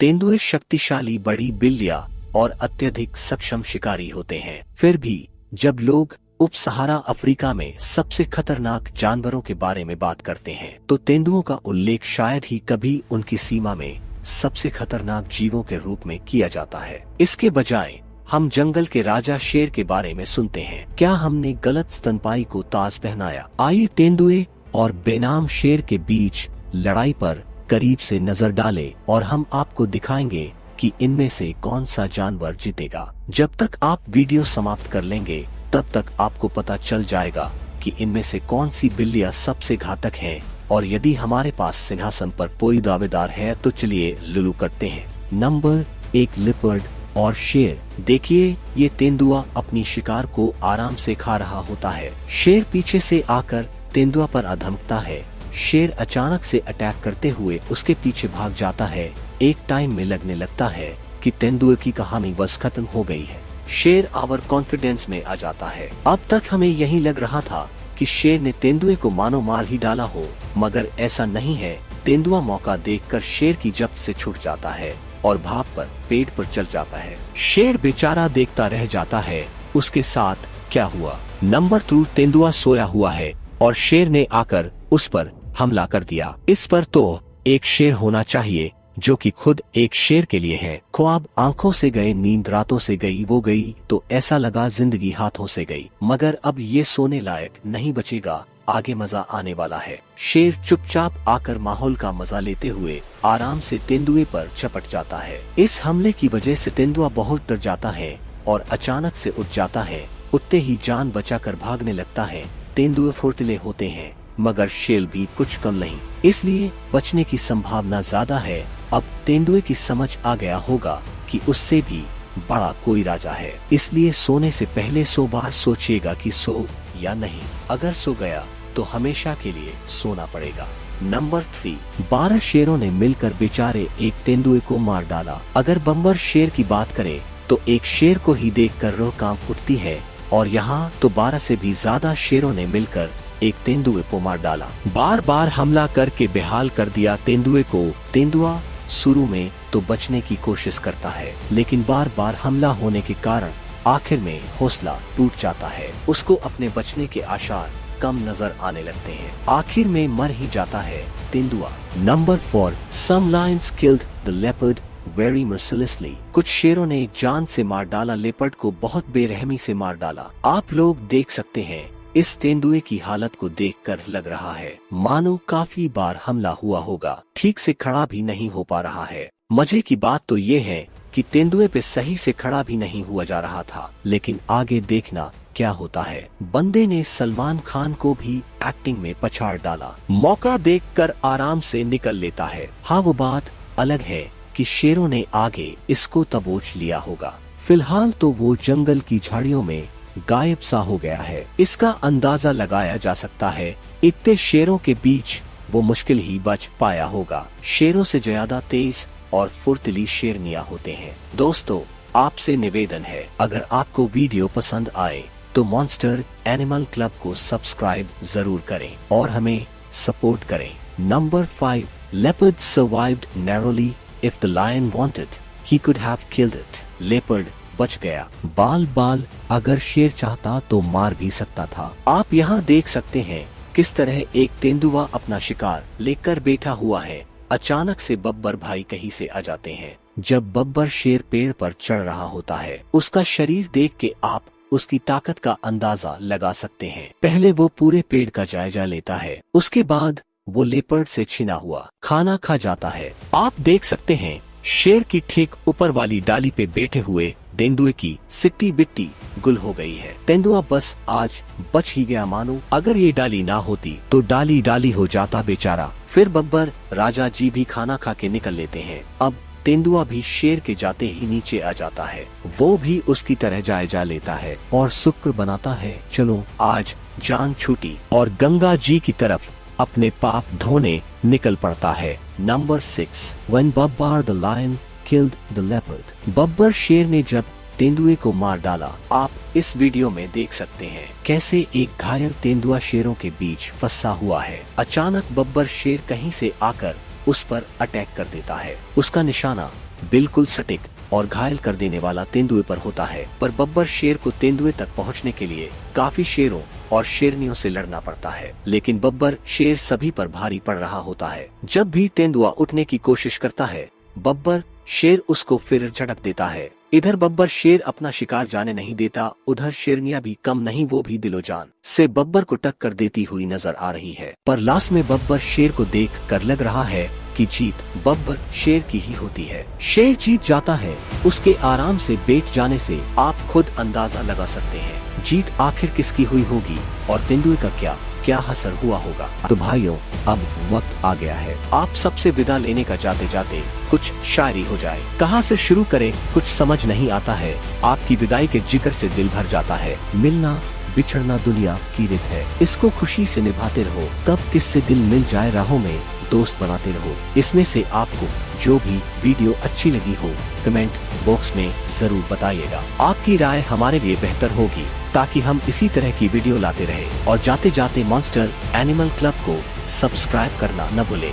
तेंदुए शक्तिशाली बड़ी बिल्लियाँ और अत्यधिक सक्षम शिकारी होते हैं। फिर भी, जब लोग उप सहारा अफ्रीका में सबसे खतरनाक जानवरों के बारे में बात करते हैं तो तेंदुओं का उल्लेख शायद ही कभी उनकी सीमा में सबसे खतरनाक जीवों के रूप में किया जाता है। इसके बजाय, हम जंगल के राजा शेर के बारे में सुनते हैं। क्या हमने गलत स्तनपाई को ताज पहनाया? आइए तेंदुए और बेनाम शेर के बीच लड़ाई पर करीब से नज़र डालें और हम आपको दिखाएँगे कि इनमें से कौन सा जानवर जीतेगा। जब तक आप वीडियो समाप्त कर लेंगे, तब तक आपको पता चल जाएगा कि इनमें से कौन सी बिल्लियाँ सबसे घातक हैं। और यदि हमारे पास सिंहासन पर कोई दावेदार है तो चलिए लुलू करते हैं। नंबर एक, लिपर्ड और शेर। देखिए, ये तेंदुआ अपनी शिकार को आराम से खा रहा होता है। शेर पीछे से आकर तेंदुआ पर अधमकता है। शेर अचानक से अटैक करते हुए उसके पीछे भाग जाता है। एक टाइम में लगने लगता है कि तेंदुए की कहानी बस खत्म हो गई है। शेर आवर कॉन्फिडेंस में आ जाता है। अब तक हमें यही लग रहा था कि शेर ने तेंदुए को मानो मार ही डाला हो, मगर ऐसा नहीं है। तेंदुआ मौका देखकर शेर की जब्त से छूट जाता है और भाप पर, पेट पर चल जाता है। शेर बेचारा देखता रह जाता है, उसके साथ क्या हुआ? नंबर टू तेंदुआ सोया हुआ है और शेर ने आकर उस पर हमला कर दिया। इस पर तो एक शेर होना चाहिए, जो कि खुद एक शेर के लिए है। ख्वाब आँखों से गए, नींद रातों से गई, वो गई तो ऐसा लगा ज़िंदगी हाथों से गई। मगर अब ये सोने लायक नहीं बचेगा, आगे मज़ा आने वाला है। शेर चुपचाप आकर माहौल का मज़ा लेते हुए आराम से तेंदुए पर चपट जाता है। इस हमले की वजह से तेंदुआ बहुत डर जाता है और अचानक से उठ जाता है। उठते ही जान बचाकर भागने लगता है। तेंदुए फुर्तले होते हैं। मगर शेल भी कुछ कम नहीं। इसलिए बचने की संभावना ज़्यादा है। अब तेंदुए की समझ आ गया होगा कि उससे भी बड़ा कोई राजा है। इसलिए सोने से पहले सो बार सोचेगा कि सो या नहीं। अगर सो गया तो हमेशा के लिए सोना पड़ेगा। नंबर थ्री, बारह शेरों ने मिलकर बेचारे एक तेंदुए को मार डाला। अगर बम्बर शेर की बात करें तो एक शेर को ही देख कर रोह काँप उठती है। और यहाँ तो बारह से भी ज़्यादा शेरों ने मिलकर एक तेंदुए को मार डाला। बार बार हमला करके बेहाल कर दिया तेंदुए को। तेंदुआ शुरू में तो बचने की कोशिश करता है, लेकिन बार बार हमला होने के कारण आखिर में हौसला टूट जाता है। उसको अपने बचने के आशार कम नज़र आने लगते हैं। आखिर में मर ही जाता है तेंदुआ। Number four some killed the leopard very mercilessly कुछ शेरों ने जान से मार डाला, लेपर्ड को बहुत बेरहमी से मार डाला। आप लोग देख सकते हैं इस तेंदुए की हालत को देखकर लग रहा है, मानो काफ़ी बार हमला हुआ होगा, ठीक से खड़ा भी नहीं हो पा रहा है। मज़े की बात तो ये है कि तेंदुए पे सही से खड़ा भी नहीं हुआ जा रहा था, लेकिन आगे देखना क्या होता है। बंदे ने सलमान खान को भी एक्टिंग में पछाड़ डाला। मौका देखकर आराम से निकल लेता है। हाँ वो बात अलग है कि शेरों ने आगे इसको तबोच लिया होगा। फ़िलहाल तो वो जंगल की झाड़ियों में गायब सा हो गया है। इसका अंदाज़ा लगाया जा सकता है, इतने शेरों के बीच वो मुश्किल ही बच पाया होगा। शेरों से ज़्यादा तेज और फुर्तली शेरनिया होते हैं। दोस्तों, आपसे निवेदन है, अगर आपको वीडियो पसंद आए तो मॉन्स्टर एनिमल क्लब को सब्सक्राइब ज़रूर करें और हमें सपोर्ट करें। Number five leopard survived narrowly if the lion wanted he could have killed it leopard बच गया। बाल बाल अगर शेर चाहता तो मार भी सकता था। आप यहाँ देख सकते हैं किस तरह एक तेंदुआ अपना शिकार लेकर बैठा हुआ है। अचानक से बब्बर भाई कहीं से आ जाते हैं। जब बब्बर शेर पेड़ पर चढ़ रहा होता है, उसका शरीर देख के आप उसकी ताकत का अंदाज़ा लगा सकते हैं। पहले वो पूरे पेड़ का जायजा लेता है। उसके बाद वो लेपर्ड से छिना हुआ, खाना खा जाता है। आप देख सकते हैं शेर की ठीक ऊपर वाली डाली पे बैठे हुए तेंदुए की सिट्टी बिट्टी गुल हो गई है। तेंदुआ बस आज बच ही गया मानो। अगर ये डाली ना होती तो डाली डाली हो जाता बेचारा। फिर बब्बर, राजा जी भी खाना खा के निकल लेते हैं। अब तेंदुआ भी शेर के जाते ही नीचे आ जाता है। वो भी उसकी तरह जायजा लेता है और शुक्र बनाता है, चलो, आज जान छूटी। और गंगा जी की तरफ़ अपने पाप धोने निकल पड़ता है। Number six one babbar the lion killed the leopard Babbar शेर ने जब तेंदुए को मार डाला, आप इस वीडियो में देख सकते हैं कैसे एक घायल तेंदुआ शेरों के बीच फंसा हुआ है। अचानक बब्बर शेर कहीं से आकर उस पर अटैक कर देता है। उसका निशाना बिल्कुल सटिक और घायल कर देने वाला तेंदुए पर होता है। पर बब्बर शेर को तेंदुए तक पहुँचने के लिए काफ़ी शेरों और शेरनियों से लड़ना पड़ता है। लेकिन बब्बर शेर सभी पर भारी पड़ रहा होता है। जब भी तेंदुआ उठने की कोशिश करता है, बब्बर शेर उसको फिर झटक देता है। इधर बब्बर शेर अपना शिकार जाने नहीं देता, उधर शेरनिया भी कम नहीं, वो भी दिलोजान से बब्बर को टक्कर देती हुई नज़र आ रही है। पर लास्ट में बब्बर शेर को देख कर लग रहा है कि जीत बब्बर शेर की ही होती है। शेर जीत जाता है, उसके आराम से बैठ जाने से आप खुद अंदाज़ा लगा सकते हैं। जीत आखिर किसकी हुई होगी? और तेंदुए का क्या क्या असर हुआ होगा? तो भाइयों, अब वक्त आ गया है। आप सबसे विदा लेने का जाते जाते कुछ शायरी हो जाए। कहाँ से शुरू करें, कुछ समझ नहीं आता है। आपकी विदाई के ज़िक्र से दिल भर जाता है। मिलना, बिछड़ना दुनिया की रित है। इसको खुशी से निभाते रहो। कब किससे दिल मिल जाए राहों में, दोस्त बनाते रहो। इसमें से आपको जो भी वीडियो अच्छी लगी हो, कमेंट बॉक्स में ज़रूर बताइएगा। आपकी राय हमारे लिए बेहतर होगी। ताकि हम इसी तरह की वीडियो लाते रहे। और जाते जाते मॉन्स्टर एनिमल क्लब को सब्सक्राइब करना न भूले।